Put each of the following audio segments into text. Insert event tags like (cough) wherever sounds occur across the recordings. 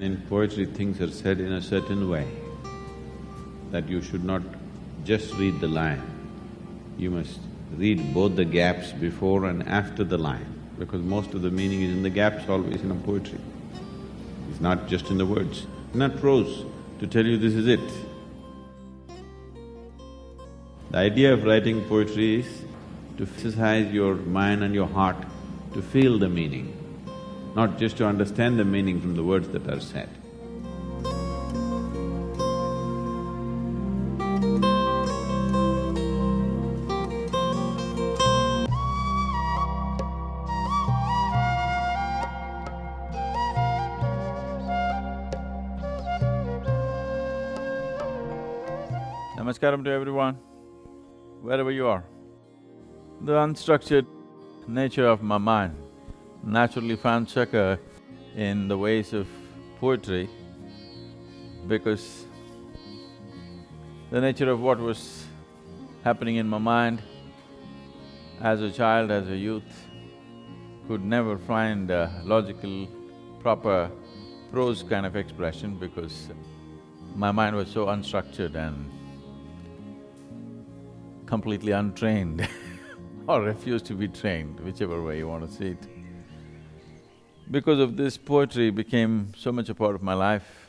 In poetry, things are said in a certain way that you should not just read the line, you must read both the gaps before and after the line, because most of the meaning is in the gaps always in a poetry. It's not just in the words, not prose to tell you this is it. The idea of writing poetry is to exercise your mind and your heart to feel the meaning not just to understand the meaning from the words that are said. Namaskaram to everyone, wherever you are. The unstructured nature of my mind naturally found succor in the ways of poetry because the nature of what was happening in my mind as a child, as a youth, could never find a logical, proper prose kind of expression because my mind was so unstructured and completely untrained (laughs) or refused to be trained, whichever way you want to see it. Because of this, poetry became so much a part of my life.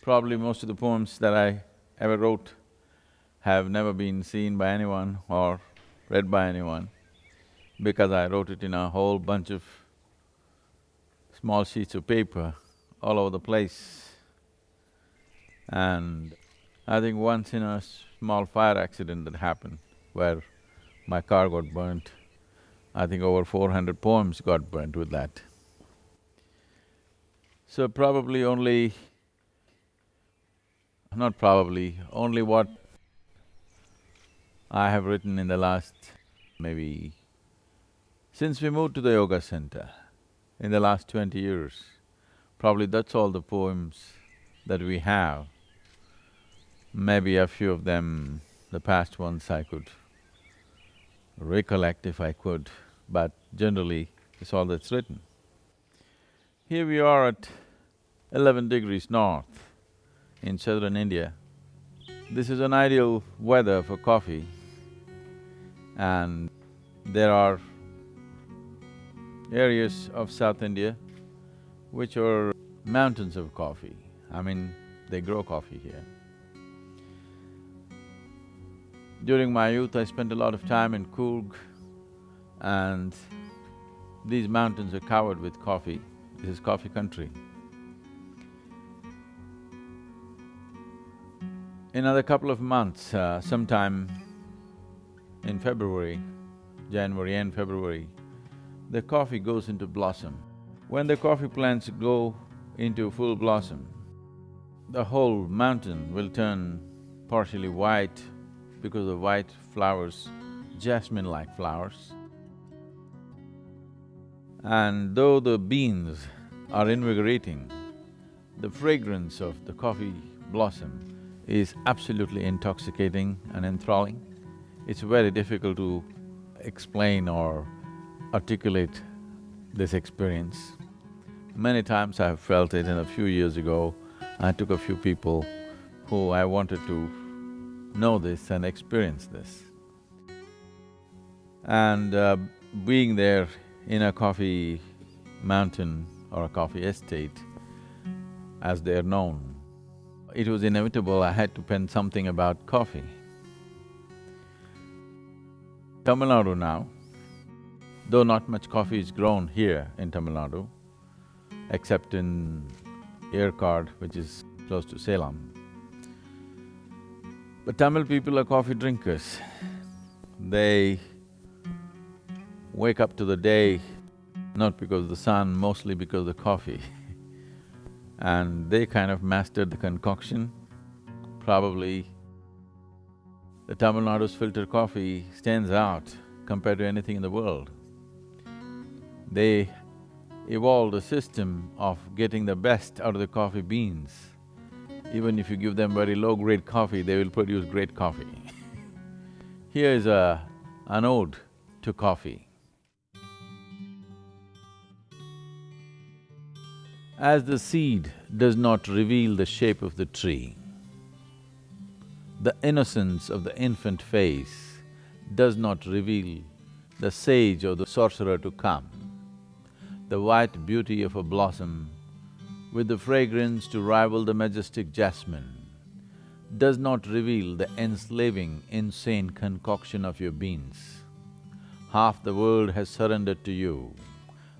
Probably most of the poems that I ever wrote have never been seen by anyone or read by anyone because I wrote it in a whole bunch of small sheets of paper all over the place. And I think once in a small fire accident that happened where my car got burnt, I think over four hundred poems got burnt with that. So probably only, not probably, only what I have written in the last maybe… Since we moved to the yoga center, in the last twenty years, probably that's all the poems that we have. Maybe a few of them, the past ones I could recollect if I could but generally it's all that's written. Here we are at eleven degrees north in southern India. This is an ideal weather for coffee and there are areas of South India which are mountains of coffee. I mean, they grow coffee here. During my youth, I spent a lot of time in Coorg, and these mountains are covered with coffee. This is coffee country. In another couple of months, uh, sometime in February, January and February, the coffee goes into blossom. When the coffee plants go into full blossom, the whole mountain will turn partially white because of white flowers, jasmine-like flowers. And though the beans are invigorating, the fragrance of the coffee blossom is absolutely intoxicating and enthralling. It's very difficult to explain or articulate this experience. Many times I have felt it and a few years ago, I took a few people who I wanted to know this and experience this. And uh, being there in a coffee mountain or a coffee estate, as they're known, it was inevitable I had to pen something about coffee. Tamil Nadu now, though not much coffee is grown here in Tamil Nadu, except in Yercaud, which is close to Salem. But Tamil people are coffee drinkers. They wake up to the day not because of the sun, mostly because of the coffee. (laughs) and they kind of mastered the concoction. Probably the Tamil Nadu's filter coffee stands out compared to anything in the world. They evolved a system of getting the best out of the coffee beans. Even if you give them very low-grade coffee, they will produce great coffee. (laughs) Here is a… an ode to coffee. As the seed does not reveal the shape of the tree, the innocence of the infant face does not reveal the sage or the sorcerer to come. The white beauty of a blossom with the fragrance to rival the majestic jasmine does not reveal the enslaving, insane concoction of your beans. Half the world has surrendered to you,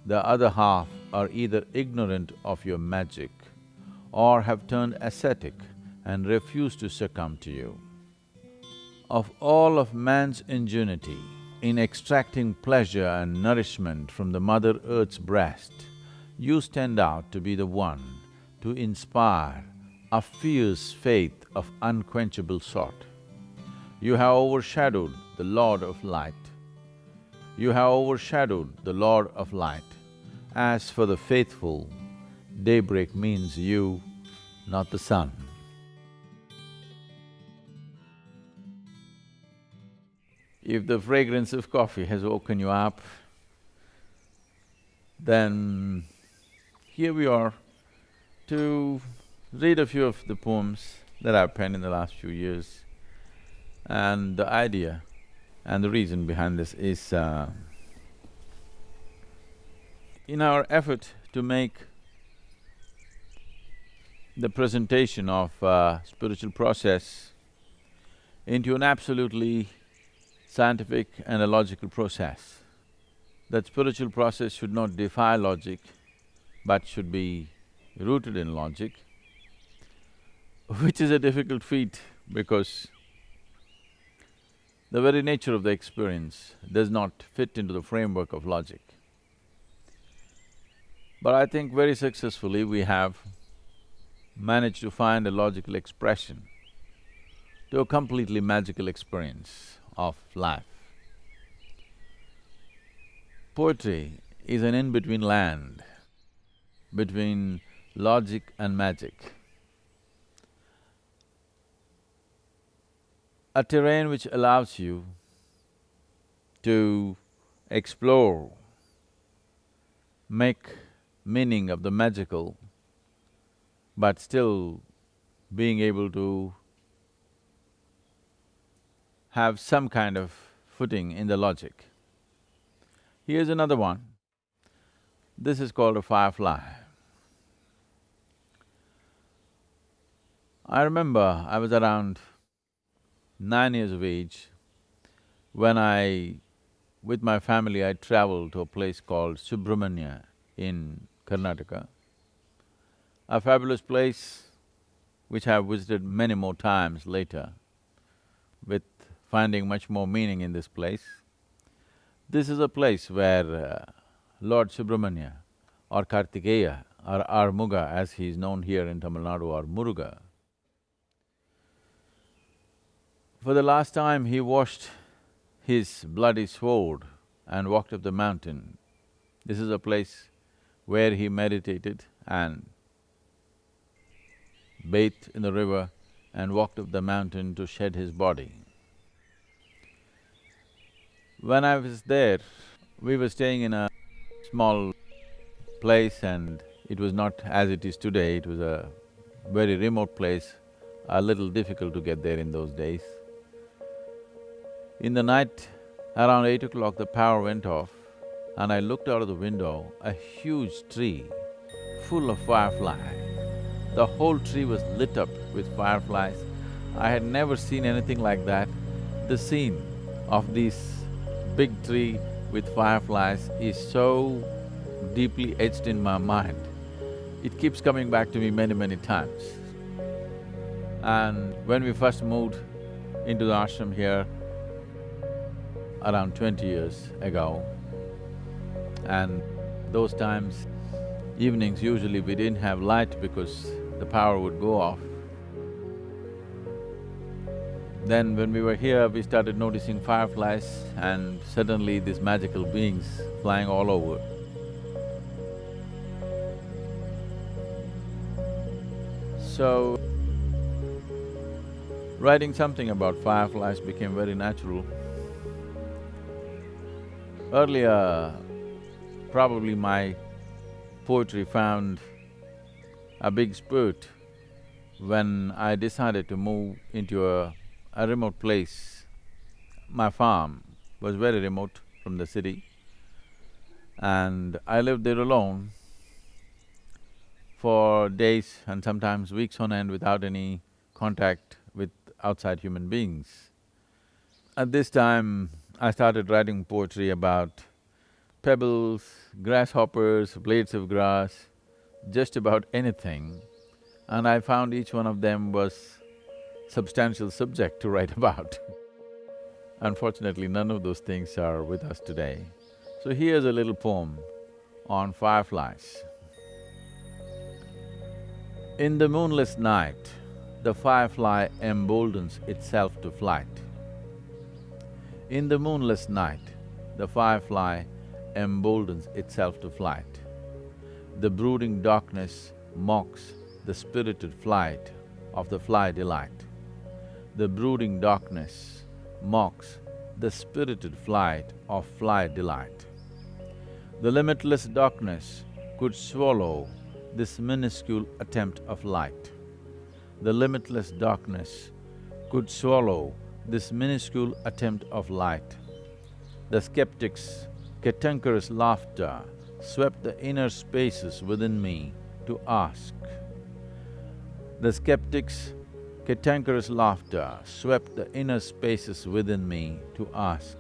the other half are either ignorant of your magic or have turned ascetic and refuse to succumb to you. Of all of man's ingenuity in extracting pleasure and nourishment from the Mother Earth's breast, you stand out to be the one to inspire a fierce faith of unquenchable sort. You have overshadowed the Lord of Light. You have overshadowed the Lord of Light. As for the faithful, daybreak means you, not the sun. If the fragrance of coffee has woken you up, then here we are to read a few of the poems that I've penned in the last few years. And the idea and the reason behind this is uh, in our effort to make the presentation of uh, spiritual process into an absolutely scientific and a logical process. That spiritual process should not defy logic, but should be rooted in logic, which is a difficult feat because the very nature of the experience does not fit into the framework of logic. But I think very successfully we have managed to find a logical expression to a completely magical experience of life. Poetry is an in-between land between logic and magic. A terrain which allows you to explore, make meaning of the magical, but still being able to have some kind of footing in the logic. Here's another one. This is called a firefly. I remember I was around nine years of age when I, with my family, I traveled to a place called Subramanya in Karnataka. A fabulous place which I have visited many more times later with finding much more meaning in this place. This is a place where uh, Lord Subramanya or Kartikeya or Armuga as he is known here in Tamil Nadu or Muruga, For the last time, he washed his bloody sword and walked up the mountain. This is a place where he meditated and bathed in the river and walked up the mountain to shed his body. When I was there, we were staying in a small place and it was not as it is today, it was a very remote place, a little difficult to get there in those days. In the night, around eight o'clock, the power went off and I looked out of the window, a huge tree full of fireflies. The whole tree was lit up with fireflies. I had never seen anything like that. The scene of this big tree with fireflies is so deeply etched in my mind. It keeps coming back to me many, many times. And when we first moved into the ashram here, around twenty years ago. And those times, evenings usually we didn't have light because the power would go off. Then when we were here, we started noticing fireflies and suddenly these magical beings flying all over. So, writing something about fireflies became very natural. Earlier, probably my poetry found a big spurt when I decided to move into a, a remote place. My farm was very remote from the city and I lived there alone for days and sometimes weeks on end without any contact with outside human beings. At this time, I started writing poetry about pebbles, grasshoppers, blades of grass, just about anything, and I found each one of them was substantial subject to write (laughs) about. Unfortunately, none of those things are with us today. So here's a little poem on fireflies. In the moonless night, the firefly emboldens itself to flight. In the moonless night, the firefly emboldens itself to flight. The brooding darkness mocks the spirited flight of the fly delight. The brooding darkness mocks the spirited flight of fly delight. The limitless darkness could swallow this minuscule attempt of light. The limitless darkness could swallow this minuscule attempt of light. The skeptic's cantankerous laughter swept the inner spaces within me to ask. The skeptic's cantankerous laughter swept the inner spaces within me to ask,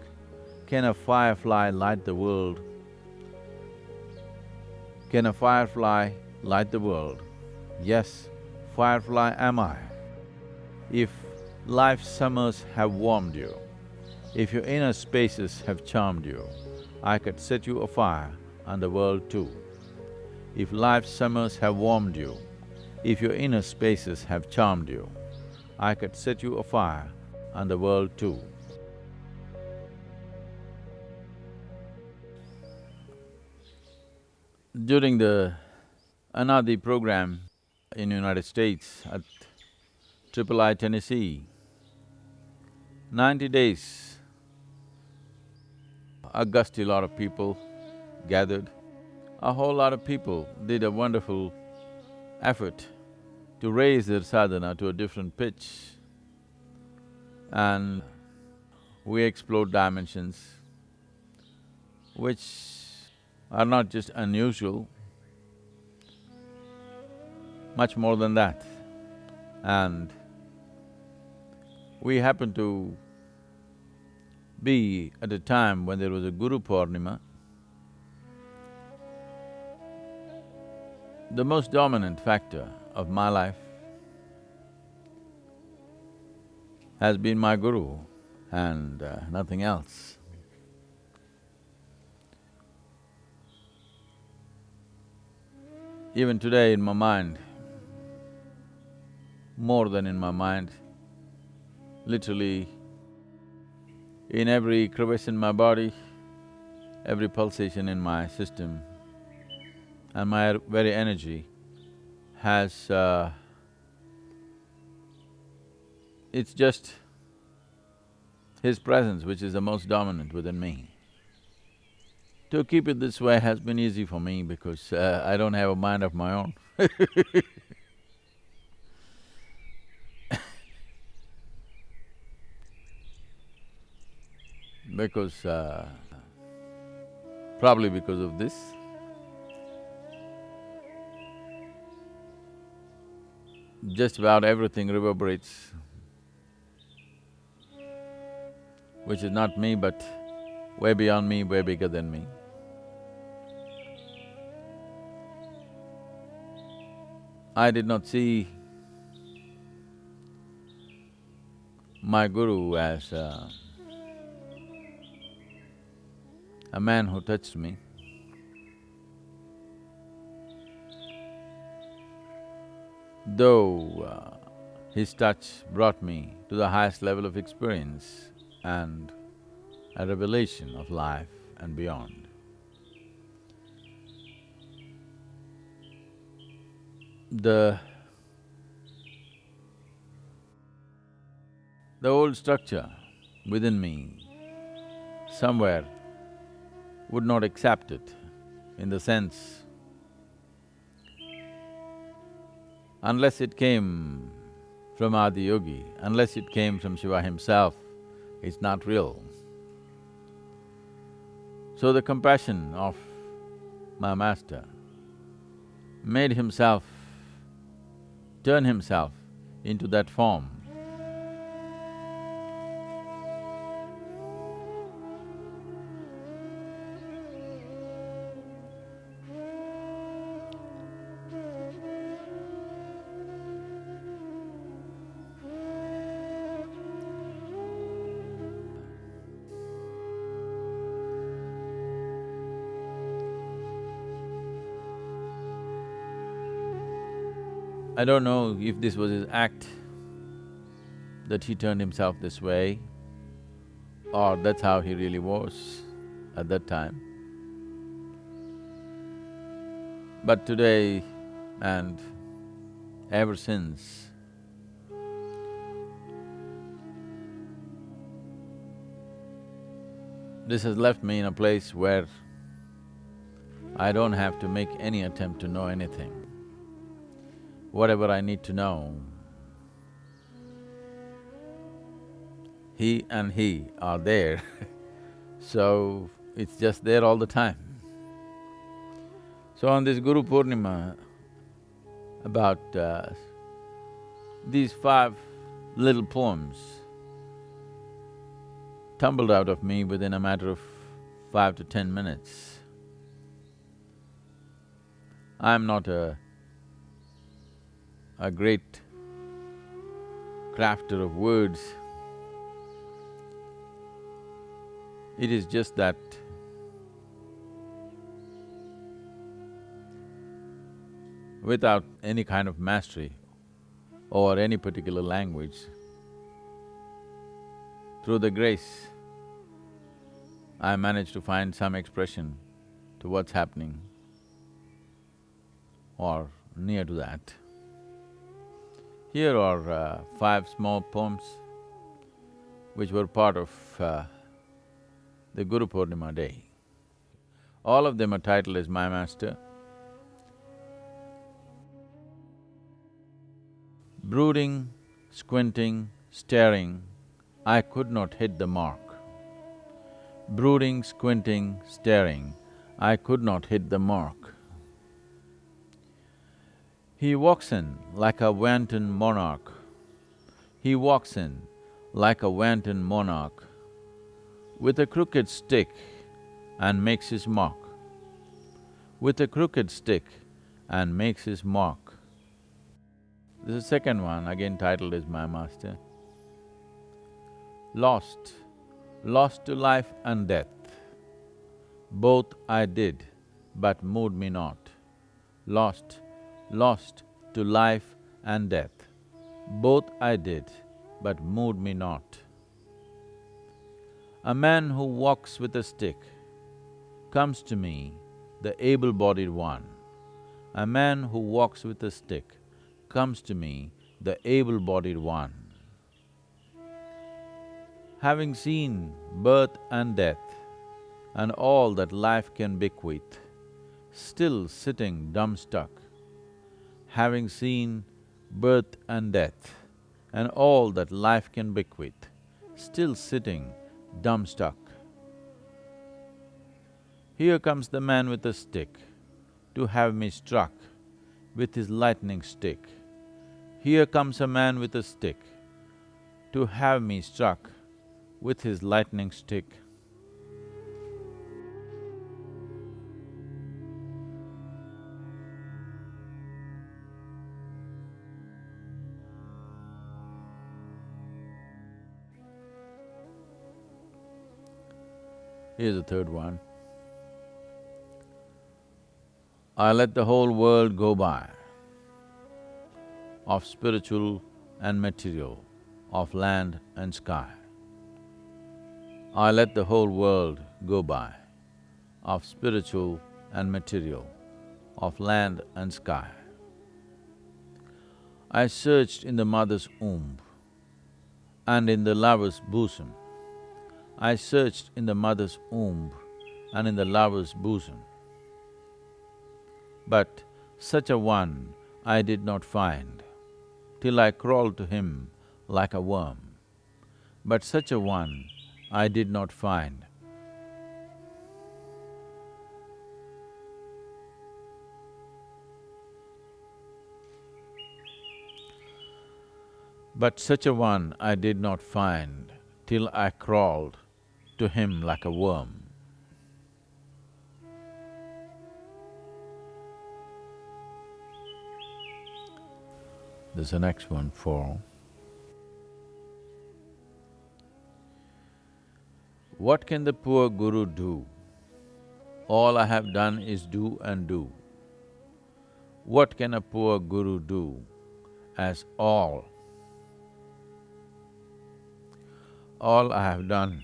can a firefly light the world? Can a firefly light the world? Yes, firefly am I. If life's summers have warmed you, if your inner spaces have charmed you, I could set you afire and the world too. If life's summers have warmed you, if your inner spaces have charmed you, I could set you afire and the world too. During the Anadi program in United States at Triple I, Tennessee, Ninety days, a gusty lot of people gathered. A whole lot of people did a wonderful effort to raise their sadhana to a different pitch. And we explored dimensions which are not just unusual, much more than that. And we happened to be at a time when there was a Guru Purnima. The most dominant factor of my life has been my Guru and uh, nothing else. Even today in my mind, more than in my mind, literally in every crevice in my body, every pulsation in my system and my very energy has… Uh, it's just his presence which is the most dominant within me. To keep it this way has been easy for me because uh, I don't have a mind of my own (laughs) because uh, probably because of this. Just about everything reverberates, which is not me but way beyond me, way bigger than me. I did not see my guru as uh, a man who touched me. Though uh, his touch brought me to the highest level of experience and a revelation of life and beyond. The… the old structure within me, somewhere would not accept it in the sense unless it came from Adiyogi, unless it came from Shiva himself, it's not real. So the compassion of my master made himself, turn himself into that form I don't know if this was his act, that he turned himself this way, or that's how he really was at that time. But today and ever since, this has left me in a place where I don't have to make any attempt to know anything whatever I need to know. He and he are there (laughs) so it's just there all the time. So on this Guru Purnima, about uh, these five little poems tumbled out of me within a matter of five to ten minutes. I'm not a a great crafter of words. It is just that without any kind of mastery over any particular language, through the grace, I managed to find some expression to what's happening or near to that. Here are uh, five small poems which were part of uh, the Guru Purnima day. All of them are titled as My Master. Brooding, squinting, staring, I could not hit the mark. Brooding, squinting, staring, I could not hit the mark. He walks in like a wanton monarch. He walks in like a wanton monarch with a crooked stick and makes his mark. With a crooked stick and makes his mark. This is the second one, again titled is My Master. Lost, lost to life and death. Both I did, but moved me not. Lost lost to life and death. Both I did, but moved me not. A man who walks with a stick comes to me, the able-bodied one. A man who walks with a stick comes to me, the able-bodied one. Having seen birth and death and all that life can bequeath, still sitting dumb-stuck, having seen birth and death and all that life can bequeath, still sitting dumbstruck. Here comes the man with a stick to have me struck with his lightning stick. Here comes a man with a stick to have me struck with his lightning stick. Here's the third one. I let the whole world go by of spiritual and material, of land and sky. I let the whole world go by of spiritual and material, of land and sky. I searched in the mother's womb and in the lover's bosom I searched in the mother's womb and in the lover's bosom. But such a one I did not find, till I crawled to him like a worm. But such a one I did not find. But such a one I did not find till I crawled to him like a worm. There's the next one, for What can the poor guru do? All I have done is do and do. What can a poor guru do as all? All I have done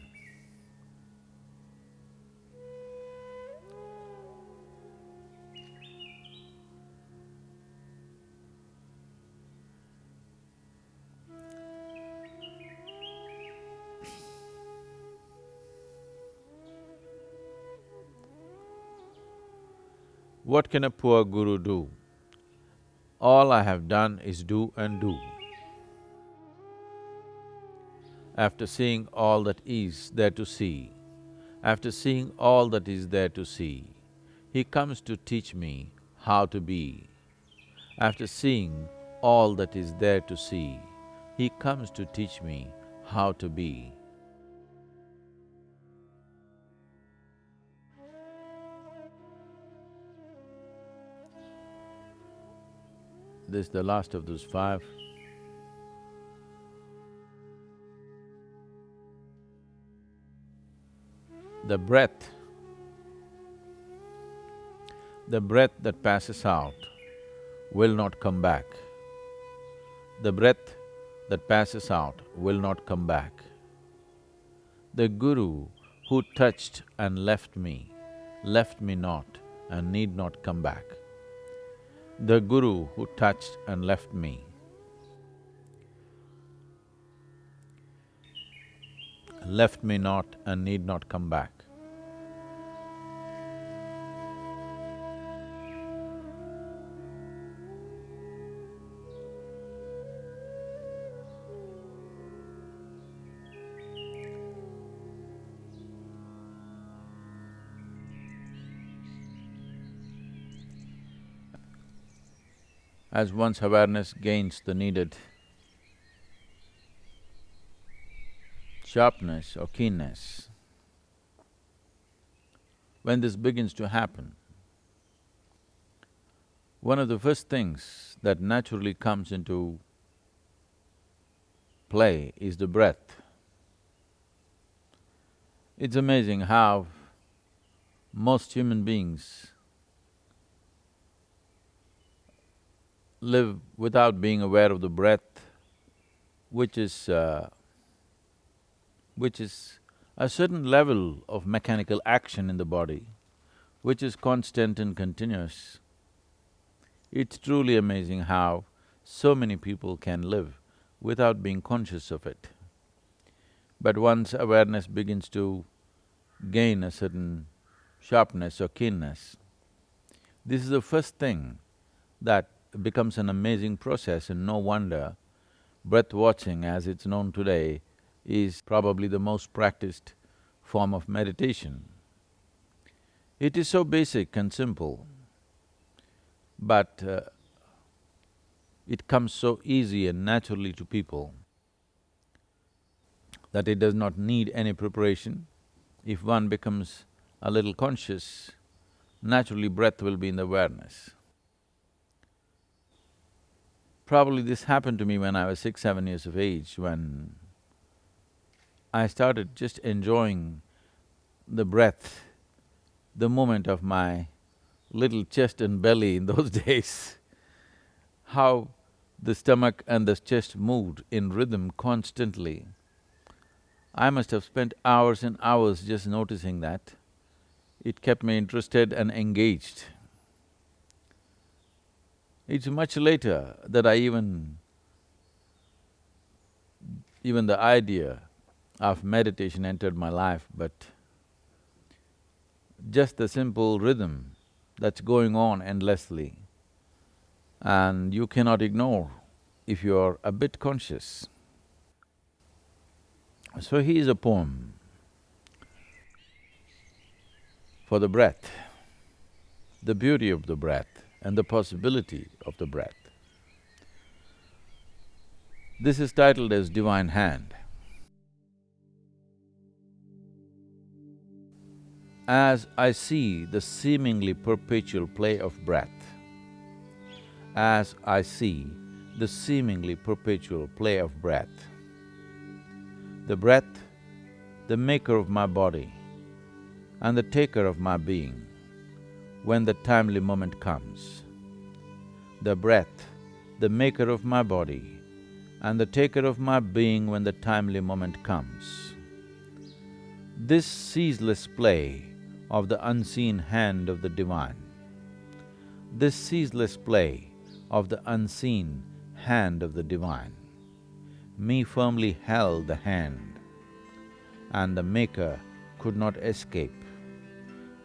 What can a poor guru do? All I have done is do and do. After seeing all that is there to see, after seeing all that is there to see, he comes to teach me how to be. After seeing all that is there to see, he comes to teach me how to be. This is the last of those five. The breath, the breath that passes out will not come back. The breath that passes out will not come back. The Guru who touched and left me, left me not and need not come back the Guru who touched and left me. Left me not and need not come back. As one's awareness gains the needed sharpness or keenness, when this begins to happen, one of the first things that naturally comes into play is the breath. It's amazing how most human beings live without being aware of the breath, which is… Uh, which is a certain level of mechanical action in the body, which is constant and continuous. It's truly amazing how so many people can live without being conscious of it. But once awareness begins to gain a certain sharpness or keenness, this is the first thing that becomes an amazing process and no wonder breath watching as it's known today is probably the most practiced form of meditation. It is so basic and simple, but uh, it comes so easy and naturally to people that it does not need any preparation. If one becomes a little conscious, naturally breath will be in the awareness. Probably this happened to me when I was six, seven years of age, when I started just enjoying the breath, the movement of my little chest and belly in (laughs) those days, how the stomach and the chest moved in rhythm constantly. I must have spent hours and hours just noticing that. It kept me interested and engaged. It's much later that I even… even the idea of meditation entered my life, but just the simple rhythm that's going on endlessly. and you cannot ignore if you are a bit conscious. So here's a poem for the breath, the beauty of the breath and the possibility of the breath. This is titled as Divine Hand. As I see the seemingly perpetual play of breath, as I see the seemingly perpetual play of breath. The breath, the maker of my body and the taker of my being, when the timely moment comes. The breath, the maker of my body and the taker of my being when the timely moment comes. This ceaseless play of the unseen hand of the Divine, this ceaseless play of the unseen hand of the Divine. Me firmly held the hand, and the Maker could not escape.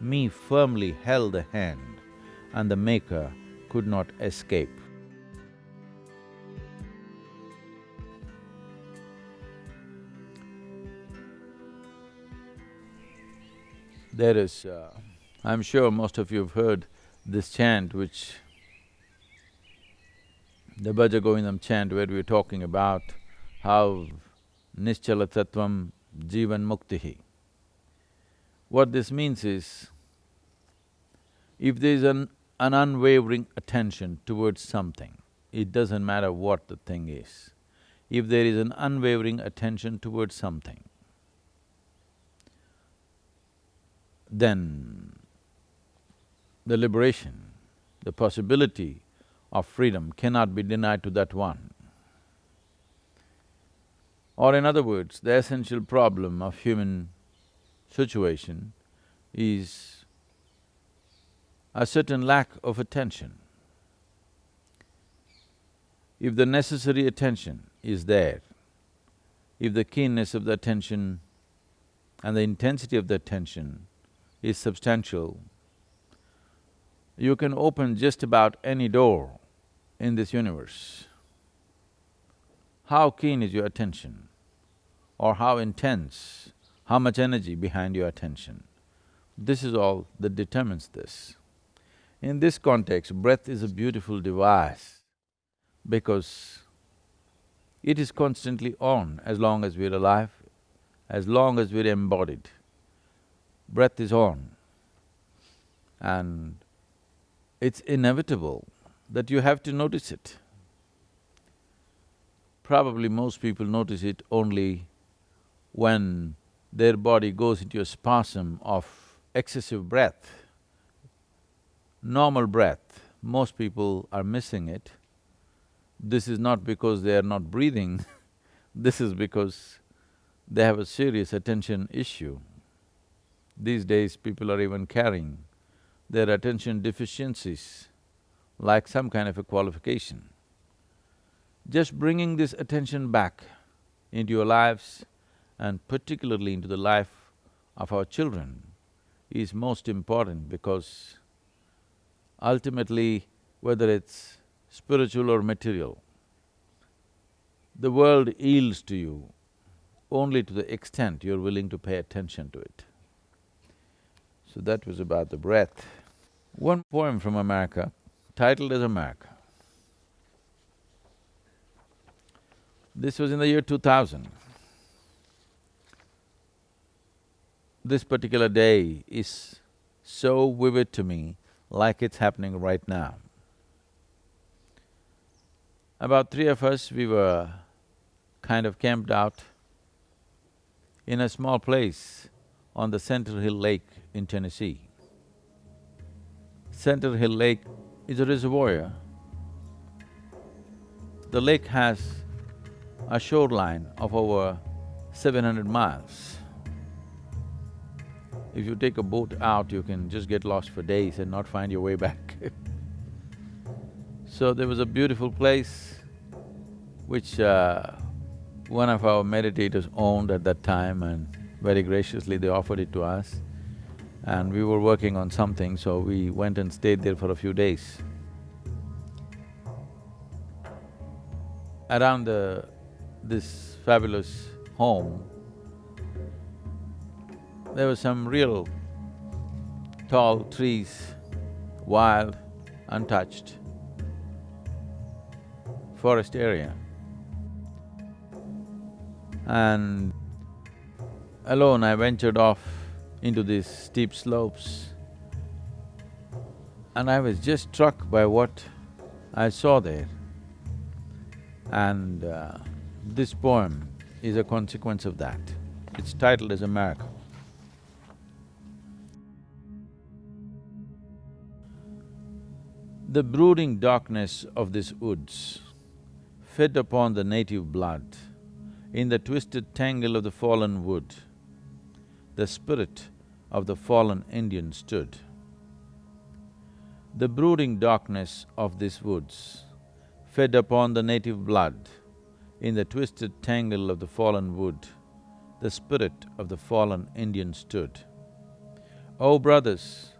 Me firmly held the hand, and the Maker could not escape. There is, uh, I'm sure most of you have heard this chant which the Bhaja Govindam chant where we are talking about how Nischala Tattvam Jivan Muktihi. What this means is, if there is an, an unwavering attention towards something, it doesn't matter what the thing is. If there is an unwavering attention towards something, then the liberation, the possibility of freedom cannot be denied to that one. Or in other words, the essential problem of human situation is a certain lack of attention. If the necessary attention is there, if the keenness of the attention and the intensity of the attention is substantial, you can open just about any door in this universe. How keen is your attention or how intense, how much energy behind your attention? This is all that determines this. In this context, breath is a beautiful device because it is constantly on as long as we're alive, as long as we're embodied. Breath is on and it's inevitable that you have to notice it. Probably most people notice it only when their body goes into a spasm of excessive breath. Normal breath, most people are missing it. This is not because they are not breathing, (laughs) this is because they have a serious attention issue. These days, people are even carrying their attention deficiencies like some kind of a qualification. Just bringing this attention back into your lives and particularly into the life of our children is most important because ultimately, whether it's spiritual or material, the world yields to you only to the extent you're willing to pay attention to it. So that was about the breath. One poem from America titled as America. This was in the year 2000. This particular day is so vivid to me, like it's happening right now. About three of us, we were kind of camped out in a small place on the Center Hill Lake in Tennessee. Center Hill Lake is a reservoir. The lake has a shoreline of over seven hundred miles. If you take a boat out, you can just get lost for days and not find your way back (laughs) So there was a beautiful place which uh, one of our meditators owned at that time and very graciously they offered it to us and we were working on something, so we went and stayed there for a few days. around the… this fabulous home, there were some real tall trees, wild, untouched forest area. And alone I ventured off into these steep slopes and I was just struck by what I saw there. And uh, this poem is a consequence of that. It's titled as a miracle. The brooding darkness of these woods fed upon the native blood in the twisted tangle of the fallen wood, the spirit of the fallen Indian stood. The brooding darkness of these woods fed upon the native blood. In the twisted tangle of the fallen wood, the spirit of the fallen Indian stood. O oh brothers,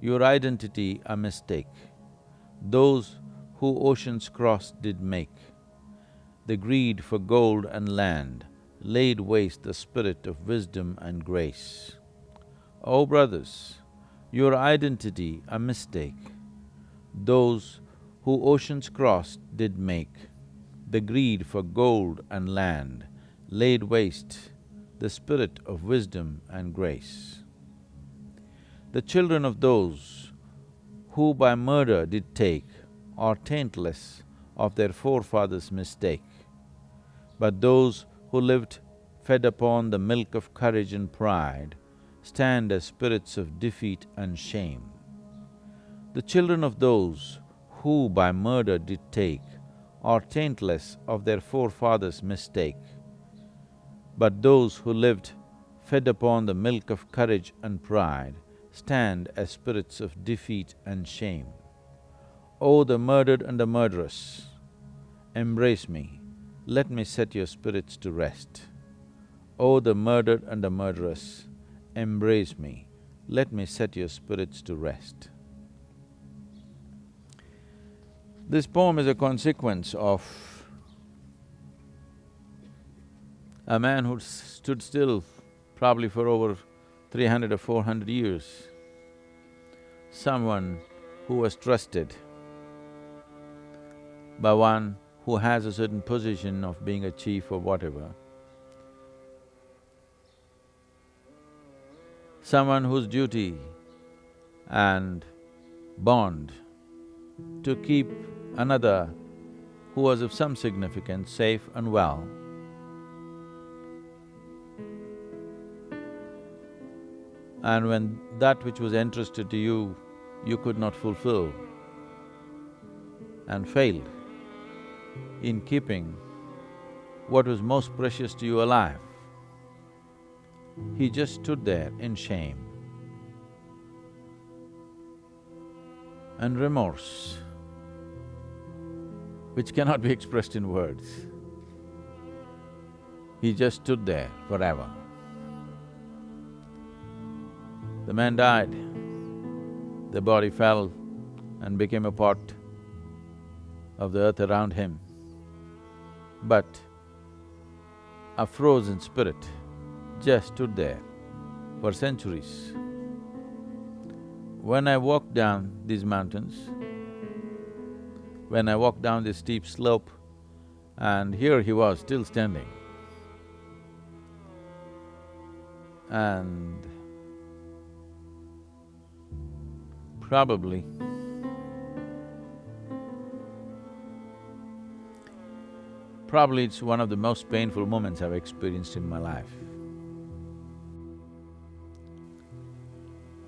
your identity a mistake, those who oceans crossed did make. The greed for gold and land laid waste the spirit of wisdom and grace. O oh brothers, your identity a mistake, those who oceans crossed did make. The greed for gold and land laid waste the spirit of wisdom and grace. The children of those who by murder did take are taintless of their forefathers' mistake. But those who lived fed upon the milk of courage and pride stand as spirits of defeat and shame. The children of those who by murder did take are taintless of their forefathers' mistake. But those who lived fed upon the milk of courage and pride stand as spirits of defeat and shame. O the murdered and the murderous, embrace me, let me set your spirits to rest. O the murdered and the murderous, embrace me, let me set your spirits to rest. This poem is a consequence of a man who stood still probably for over three hundred or four hundred years, someone who was trusted by one who has a certain position of being a chief or whatever, someone whose duty and bond to keep another who was of some significance safe and well. And when that which was entrusted to you, you could not fulfill and failed in keeping what was most precious to you alive. He just stood there in shame and remorse, which cannot be (laughs) expressed in words. He just stood there forever. The man died, the body fell and became a part of the earth around him. But a frozen spirit just stood there for centuries. When I walked down these mountains, when I walked down this steep slope, and here he was still standing. And probably probably it's one of the most painful moments I've experienced in my life.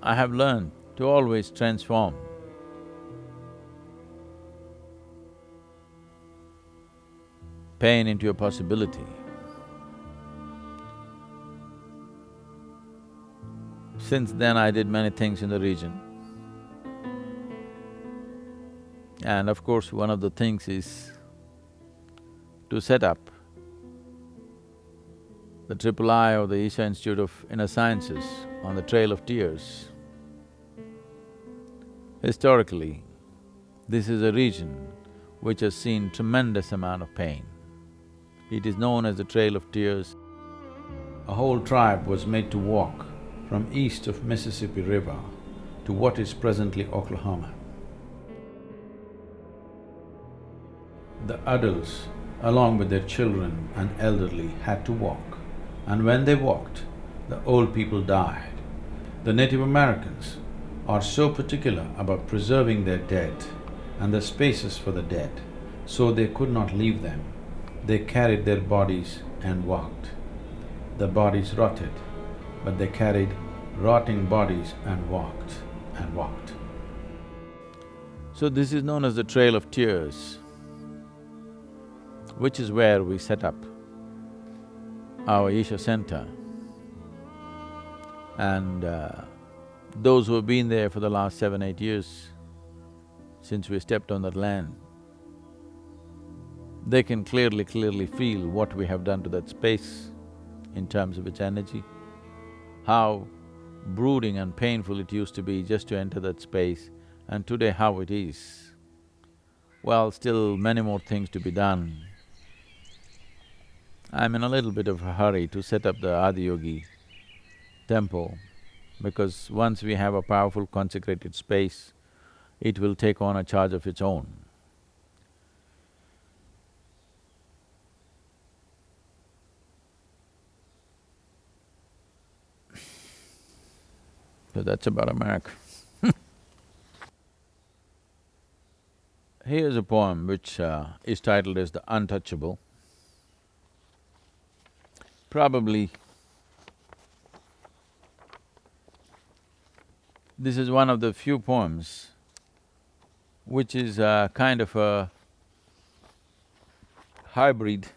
I have learned to always transform. Pain into a possibility. Since then I did many things in the region. And of course, one of the things is to set up the Triple I or the Isha Institute of Inner Sciences on the Trail of Tears. Historically, this is a region which has seen tremendous amount of pain. It is known as the Trail of Tears. A whole tribe was made to walk from east of Mississippi River to what is presently Oklahoma. The adults, along with their children and elderly, had to walk, and when they walked, the old people died. The Native Americans are so particular about preserving their dead and the spaces for the dead, so they could not leave them. They carried their bodies and walked. The bodies rotted, but they carried rotting bodies and walked and walked. So this is known as the Trail of Tears which is where we set up our Isha Center. And uh, those who have been there for the last seven, eight years, since we stepped on that land, they can clearly, clearly feel what we have done to that space in terms of its energy, how brooding and painful it used to be just to enter that space, and today how it is. Well, still many more things to be done I'm in a little bit of a hurry to set up the Adiyogi temple because once we have a powerful consecrated space, it will take on a charge of its own. So that's about America. (laughs) Here's a poem which uh, is titled as The Untouchable. Probably this is one of the few poems which is a kind of a hybrid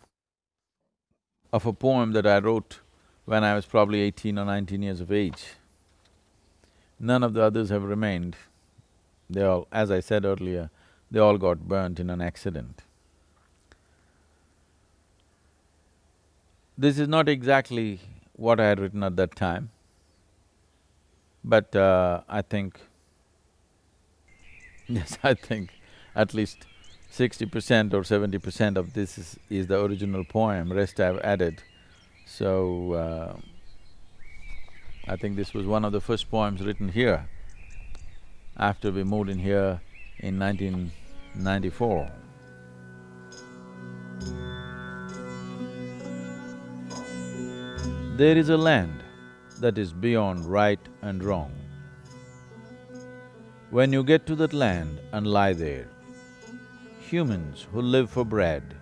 of a poem that I wrote when I was probably eighteen or nineteen years of age. None of the others have remained. They all, as I said earlier, they all got burnt in an accident. This is not exactly what I had written at that time, but uh, I think, (laughs) yes, I think at least sixty percent or seventy percent of this is, is, the original poem, rest I've added. So, uh, I think this was one of the first poems written here after we moved in here in 1994. There is a land that is beyond right and wrong. When you get to that land and lie there, humans who live for bread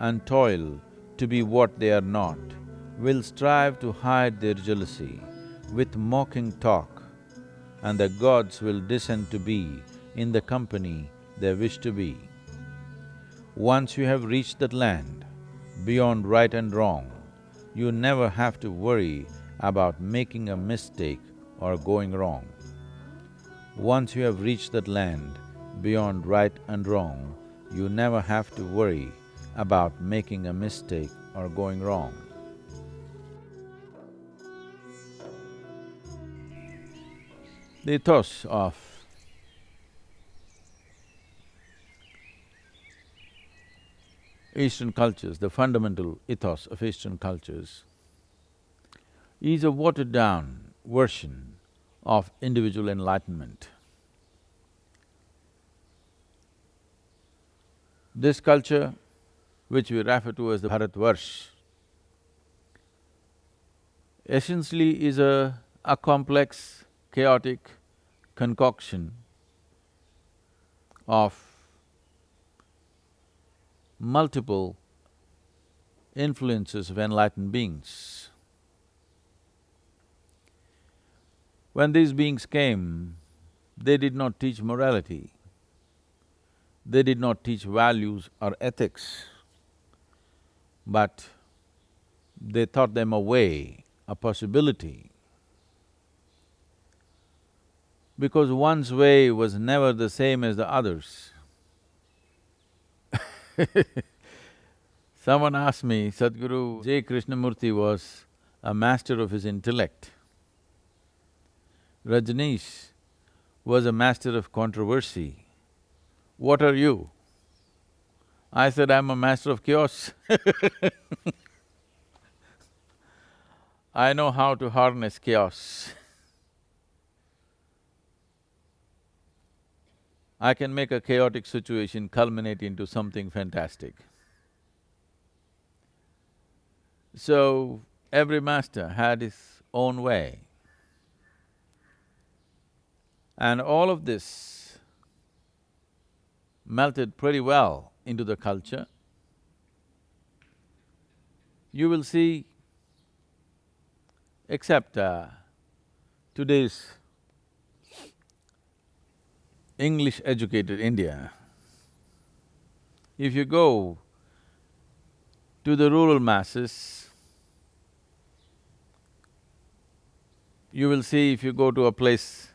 and toil to be what they are not will strive to hide their jealousy with mocking talk, and the gods will descend to be in the company they wish to be. Once you have reached that land, beyond right and wrong, you never have to worry about making a mistake or going wrong. Once you have reached that land beyond right and wrong, you never have to worry about making a mistake or going wrong. The ethos of Eastern cultures, the fundamental ethos of Eastern cultures is a watered-down version of individual enlightenment. This culture, which we refer to as the Bharatvarsh, essentially is a, a complex, chaotic concoction of multiple influences of enlightened beings. When these beings came, they did not teach morality, they did not teach values or ethics, but they taught them a way, a possibility. Because one's way was never the same as the other's. (laughs) Someone asked me, Sadhguru J. Krishnamurti was a master of his intellect. Rajneesh was a master of controversy. What are you? I said, I'm a master of chaos (laughs) I know how to harness chaos. I can make a chaotic situation culminate into something fantastic. So, every master had his own way. And all of this melted pretty well into the culture. You will see, except uh, today's English-educated India, if you go to the rural masses, you will see if you go to a place,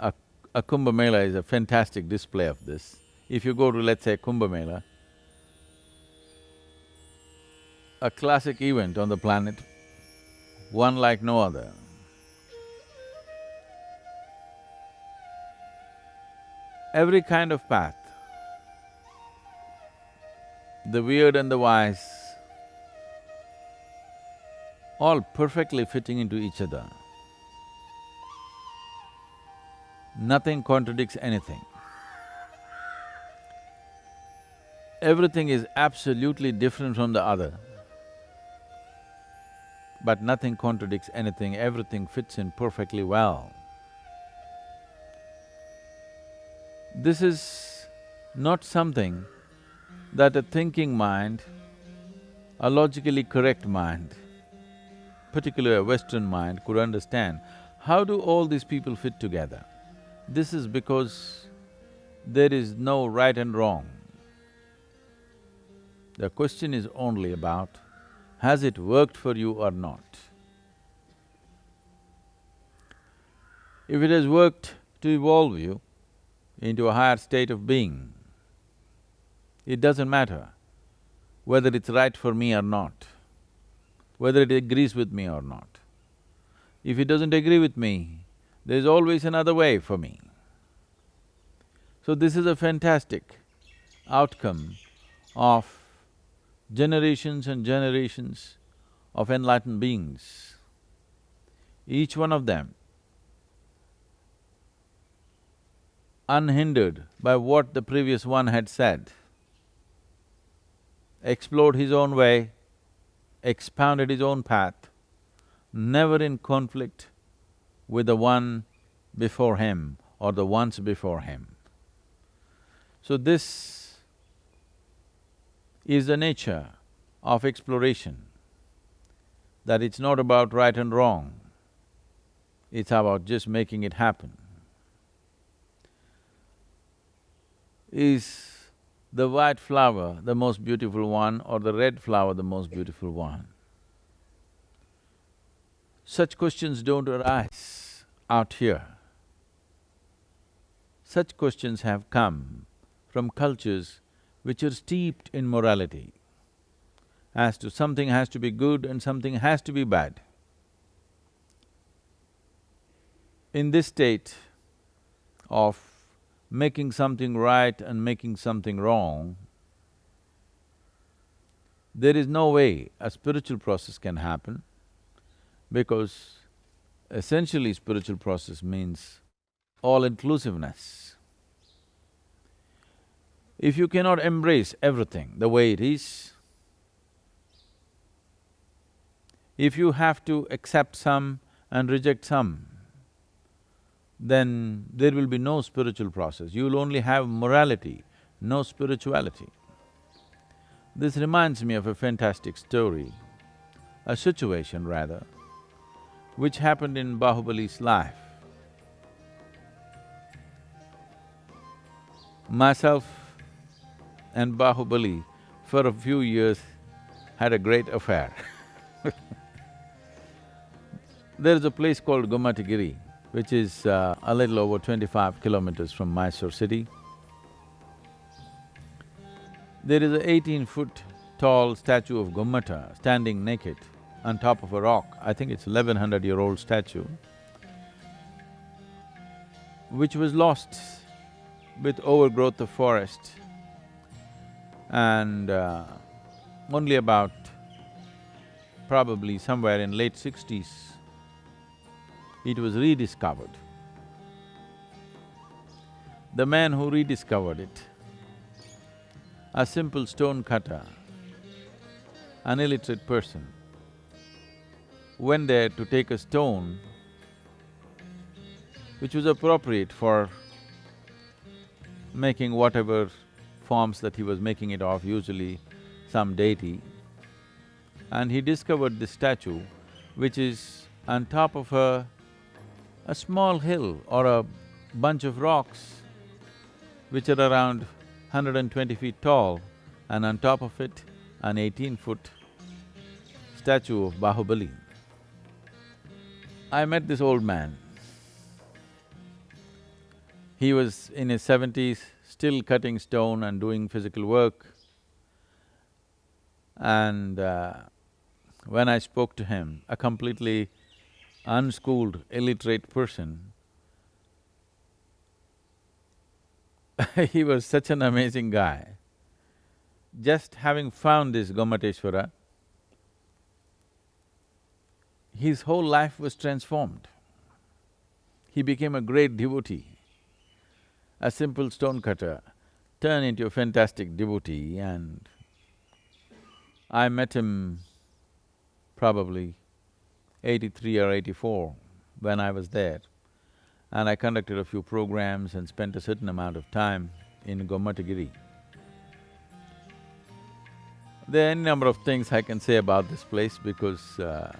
a, a Kumbh Mela is a fantastic display of this. If you go to, let's say, Kumbh Mela, a classic event on the planet, one like no other. Every kind of path, the weird and the wise, all perfectly fitting into each other. Nothing contradicts anything. Everything is absolutely different from the other, but nothing contradicts anything, everything fits in perfectly well. This is not something that a thinking mind, a logically correct mind, particularly a Western mind could understand. How do all these people fit together? This is because there is no right and wrong. The question is only about, has it worked for you or not? If it has worked to evolve you into a higher state of being, it doesn't matter whether it's right for me or not, whether it agrees with me or not. If it doesn't agree with me, there's always another way for me. So this is a fantastic outcome of generations and generations of enlightened beings. Each one of them, unhindered by what the previous one had said, explored his own way, expounded his own path, never in conflict with the one before him or the ones before him. So this is the nature of exploration, that it's not about right and wrong, it's about just making it happen. Is the white flower the most beautiful one or the red flower the most beautiful one? Such questions don't arise out here. Such questions have come from cultures which are steeped in morality as to something has to be good and something has to be bad. In this state of making something right and making something wrong, there is no way a spiritual process can happen because essentially spiritual process means all-inclusiveness. If you cannot embrace everything the way it is, if you have to accept some and reject some, then there will be no spiritual process. You will only have morality, no spirituality. This reminds me of a fantastic story, a situation rather, which happened in Bahubali's life. Myself and Bahubali for a few years had a great affair (laughs) There is a place called Gomatagiri, which is uh, a little over twenty-five kilometers from Mysore city. There is a eighteen-foot tall statue of Gomata standing naked on top of a rock. I think it's eleven hundred year old statue, which was lost with overgrowth of forest. And uh, only about probably somewhere in late sixties, it was rediscovered. The man who rediscovered it, a simple stone cutter, an illiterate person, went there to take a stone which was appropriate for making whatever forms that he was making it of, usually some deity. And he discovered this statue which is on top of a, a small hill or a bunch of rocks which are around 120 feet tall and on top of it an 18-foot statue of Bahubali. I met this old man. He was in his seventies, still cutting stone and doing physical work. And uh, when I spoke to him, a completely unschooled, illiterate person, (laughs) he was such an amazing guy. Just having found this Gomateshwara, his whole life was transformed. He became a great devotee. A simple stone cutter turned into a fantastic devotee and I met him probably eighty-three or eighty-four when I was there. And I conducted a few programs and spent a certain amount of time in Gomatagiri. There are any number of things I can say about this place because uh,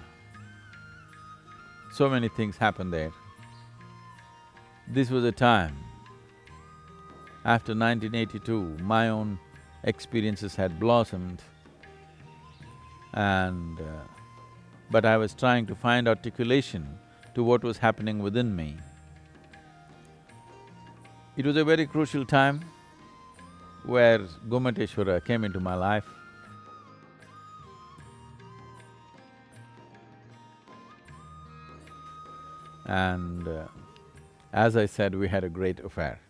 so many things happened there. This was a time, after 1982, my own experiences had blossomed and… Uh, but I was trying to find articulation to what was happening within me. It was a very crucial time where Gomateshwara came into my life. And uh, as I said, we had a great affair.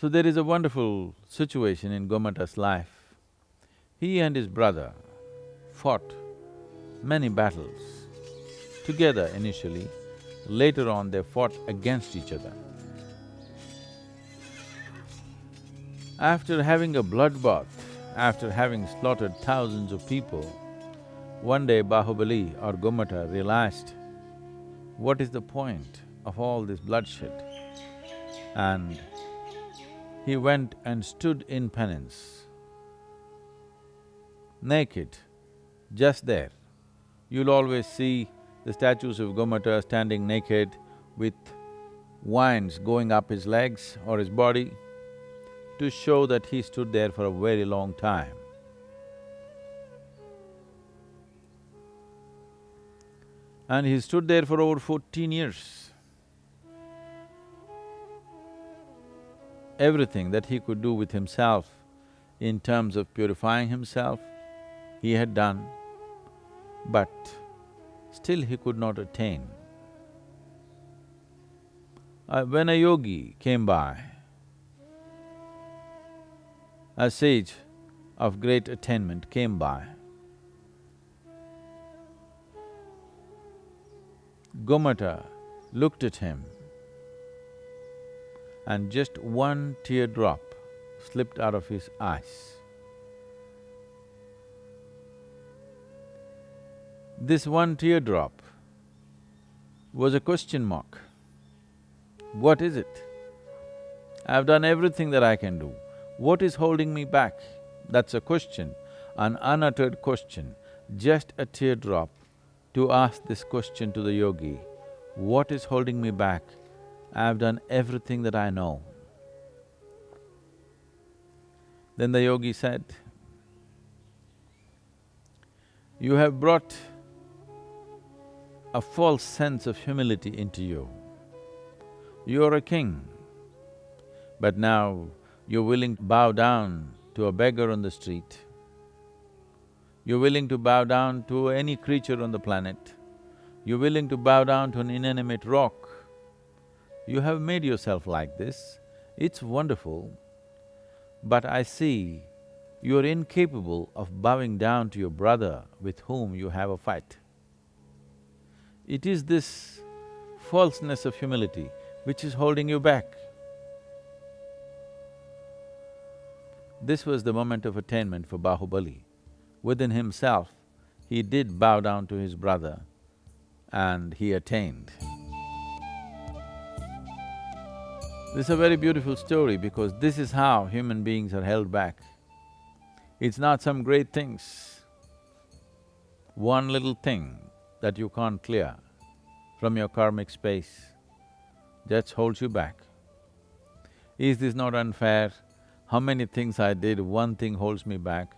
So there is a wonderful situation in Gomata's life. He and his brother fought many battles together initially, later on they fought against each other. After having a bloodbath, after having slaughtered thousands of people, one day Bahubali or Gomata realized, what is the point of all this bloodshed? And he went and stood in penance, naked, just there. You'll always see the statues of Gomata standing naked with vines going up his legs or his body to show that he stood there for a very long time. And he stood there for over fourteen years. Everything that he could do with himself in terms of purifying himself, he had done, but still he could not attain. Uh, when a yogi came by, a sage of great attainment came by, Gomata looked at him and just one teardrop slipped out of his eyes. This one teardrop was a question mark. What is it? I've done everything that I can do. What is holding me back? That's a question, an unuttered question, just a teardrop to ask this question to the yogi, what is holding me back? I've done everything that I know. Then the yogi said, you have brought a false sense of humility into you. You're a king, but now you're willing to bow down to a beggar on the street you're willing to bow down to any creature on the planet. You're willing to bow down to an inanimate rock. You have made yourself like this. It's wonderful. but I see you're incapable of bowing down to your brother with whom you have a fight. It is this falseness of humility which is holding you back. This was the moment of attainment for Bahubali. Within himself, he did bow down to his brother and he attained. This is a very beautiful story because this is how human beings are held back. It's not some great things. One little thing that you can't clear from your karmic space just holds you back. Is this not unfair? How many things I did, one thing holds me back.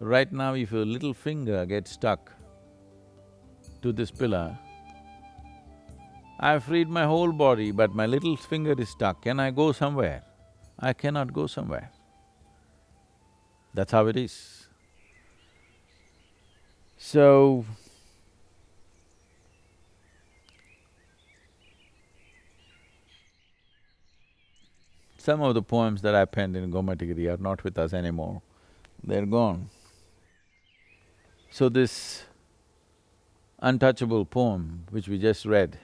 Right now, if your little finger gets stuck to this pillar, I've freed my whole body, but my little finger is stuck. Can I go somewhere? I cannot go somewhere. That's how it is. So, some of the poems that I penned in Gomatagiri are not with us anymore, they're gone. So this untouchable poem which we just read,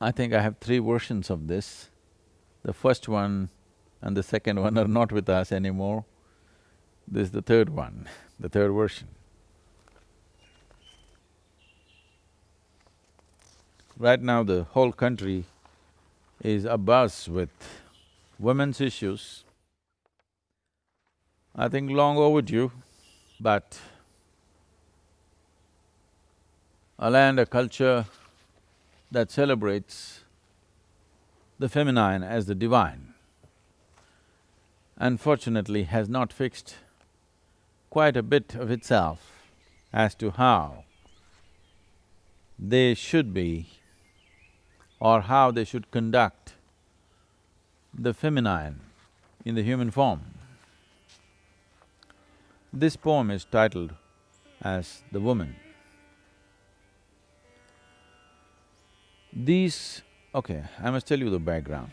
I think I have three versions of this. The first one and the second one are not with us anymore. This is the third one, the third version. Right now the whole country is abuzz with women's issues. I think long overdue, but a land, a culture that celebrates the feminine as the divine, unfortunately has not fixed quite a bit of itself as to how they should be or how they should conduct the feminine in the human form. This poem is titled as The Woman. These… okay, I must tell you the background.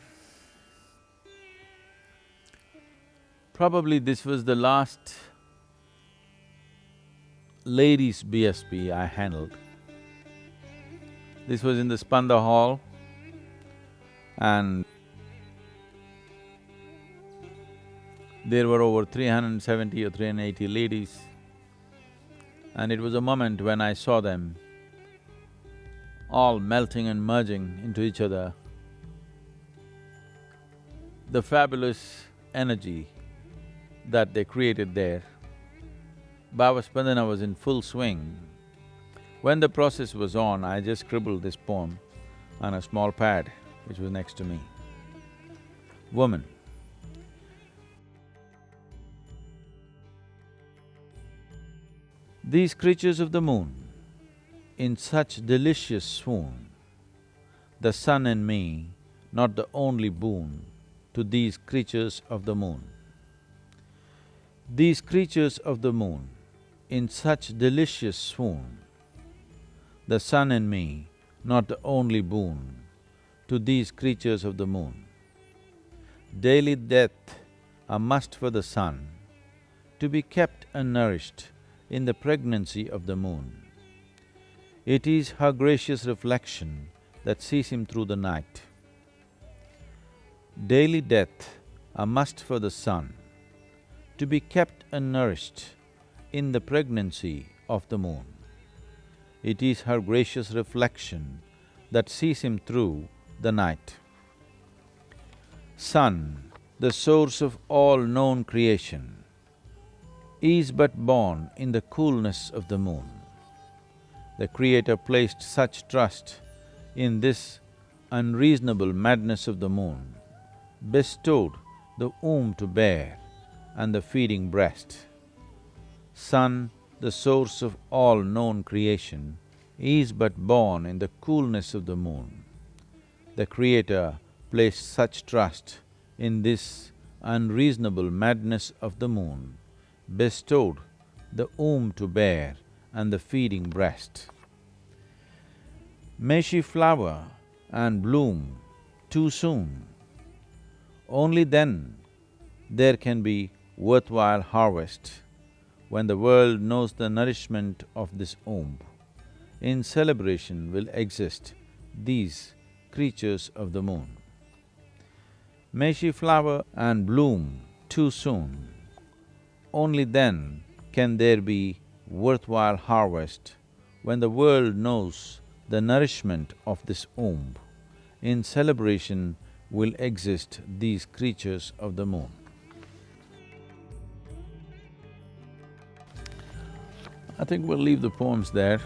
Probably this was the last ladies' BSP I handled. This was in the Spanda Hall and there were over 370 or 380 ladies and it was a moment when I saw them all melting and merging into each other. The fabulous energy that they created there. Bhavaspandana was in full swing. When the process was on, I just scribbled this poem on a small pad which was next to me. Woman. These creatures of the moon in such delicious swoon, the sun and me, not the only boon to these creatures of the moon. These creatures of the moon, in such delicious swoon, the sun and me, not the only boon to these creatures of the moon. Daily death, a must for the sun, to be kept and nourished in the pregnancy of the moon. It is her gracious reflection that sees him through the night. Daily death, a must for the sun, to be kept and nourished in the pregnancy of the moon. It is her gracious reflection that sees him through the night. Sun, the source of all known creation, is but born in the coolness of the moon the Creator placed such trust in this unreasonable madness of the moon, bestowed the womb to bear and the feeding breast. Sun, the source of all known creation, is but born in the coolness of the moon. The Creator placed such trust in this unreasonable madness of the moon, bestowed the womb to bear and the feeding breast. May she flower and bloom too soon. Only then there can be worthwhile harvest, when the world knows the nourishment of this womb. In celebration will exist these creatures of the moon. May she flower and bloom too soon. Only then can there be worthwhile harvest, when the world knows the nourishment of this womb. In celebration will exist these creatures of the moon. I think we'll leave the poems there.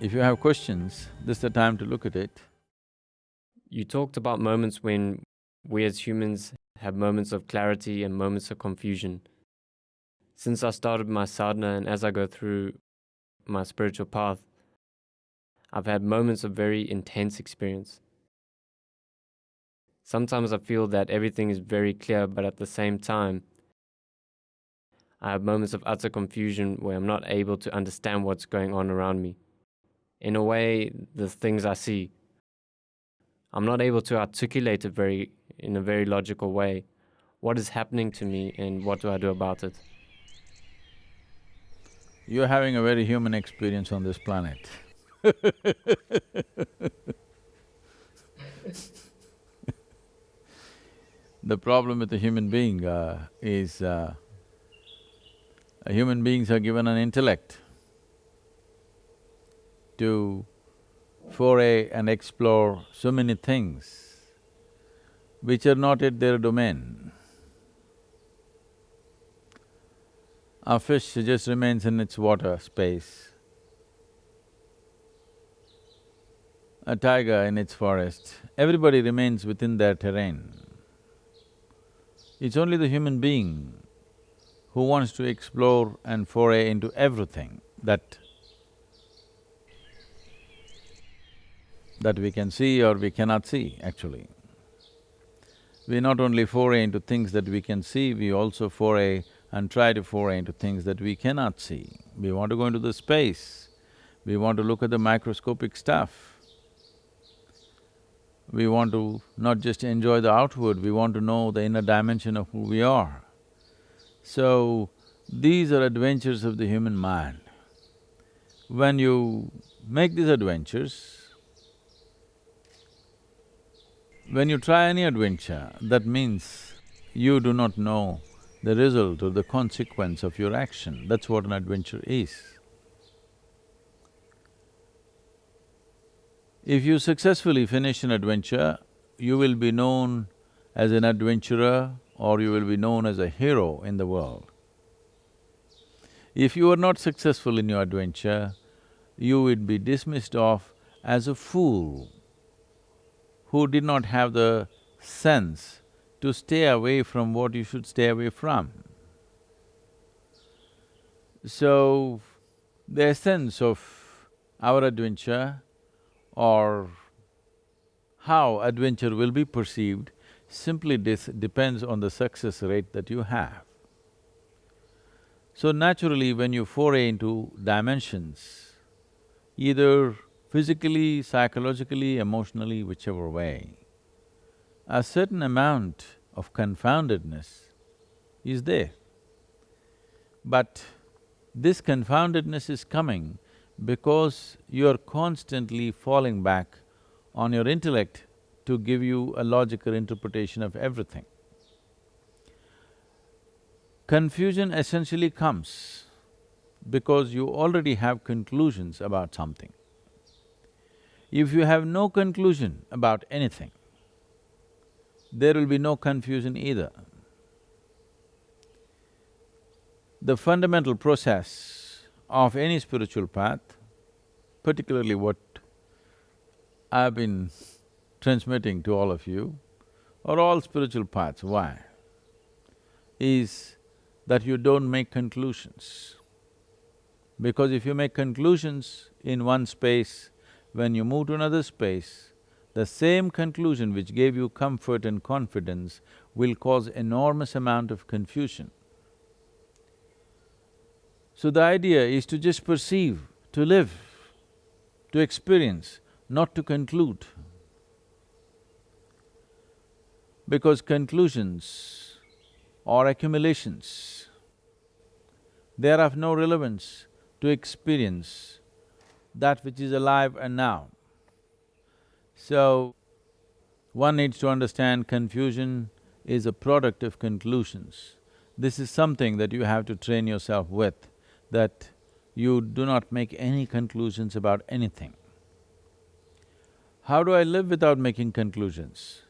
If you have questions, this is the time to look at it. You talked about moments when we as humans have moments of clarity and moments of confusion. Since I started my sadhana and as I go through my spiritual path, I've had moments of very intense experience. Sometimes I feel that everything is very clear, but at the same time, I have moments of utter confusion where I'm not able to understand what's going on around me. In a way, the things I see, I'm not able to articulate it very in a very logical way. What is happening to me and what do I do about it? You're having a very human experience on this planet (laughs) The problem with the human being uh, is uh, human beings are given an intellect to foray and explore so many things which are not yet their domain. A fish just remains in its water space. A tiger in its forest, everybody remains within their terrain. It's only the human being who wants to explore and foray into everything that that we can see or we cannot see, actually. We not only foray into things that we can see, we also foray and try to foray into things that we cannot see. We want to go into the space, we want to look at the microscopic stuff. We want to not just enjoy the outward, we want to know the inner dimension of who we are. So, these are adventures of the human mind. When you make these adventures, when you try any adventure, that means you do not know the result or the consequence of your action, that's what an adventure is. If you successfully finish an adventure, you will be known as an adventurer or you will be known as a hero in the world. If you are not successful in your adventure, you would be dismissed off as a fool who did not have the sense to stay away from what you should stay away from. So, the essence of our adventure or how adventure will be perceived simply depends on the success rate that you have. So naturally, when you foray into dimensions, either physically, psychologically, emotionally, whichever way, a certain amount of confoundedness is there. But this confoundedness is coming because you're constantly falling back on your intellect to give you a logical interpretation of everything. Confusion essentially comes because you already have conclusions about something. If you have no conclusion about anything, there will be no confusion either. The fundamental process of any spiritual path, particularly what I've been transmitting to all of you, or all spiritual paths, why? Is that you don't make conclusions. Because if you make conclusions in one space, when you move to another space, the same conclusion which gave you comfort and confidence will cause enormous amount of confusion. So the idea is to just perceive, to live, to experience, not to conclude. because conclusions or accumulations, they are of no relevance to experience that which is alive and now. So, one needs to understand confusion is a product of conclusions. This is something that you have to train yourself with, that you do not make any conclusions about anything. How do I live without making conclusions?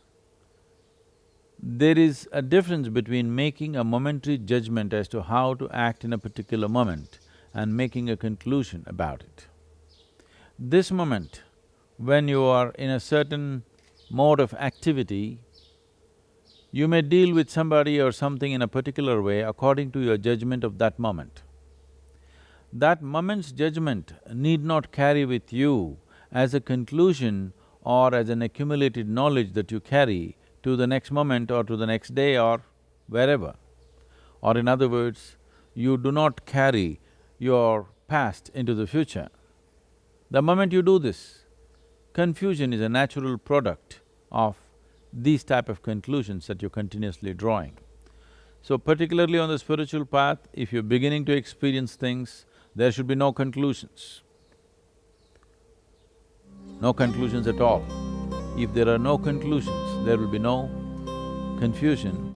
There is a difference between making a momentary judgment as to how to act in a particular moment and making a conclusion about it. This moment, when you are in a certain mode of activity, you may deal with somebody or something in a particular way according to your judgment of that moment. That moment's judgment need not carry with you as a conclusion or as an accumulated knowledge that you carry to the next moment or to the next day or wherever. Or in other words, you do not carry your past into the future. The moment you do this, confusion is a natural product of these type of conclusions that you're continuously drawing. So particularly on the spiritual path, if you're beginning to experience things, there should be no conclusions. No conclusions at all. If there are no conclusions, there will be no confusion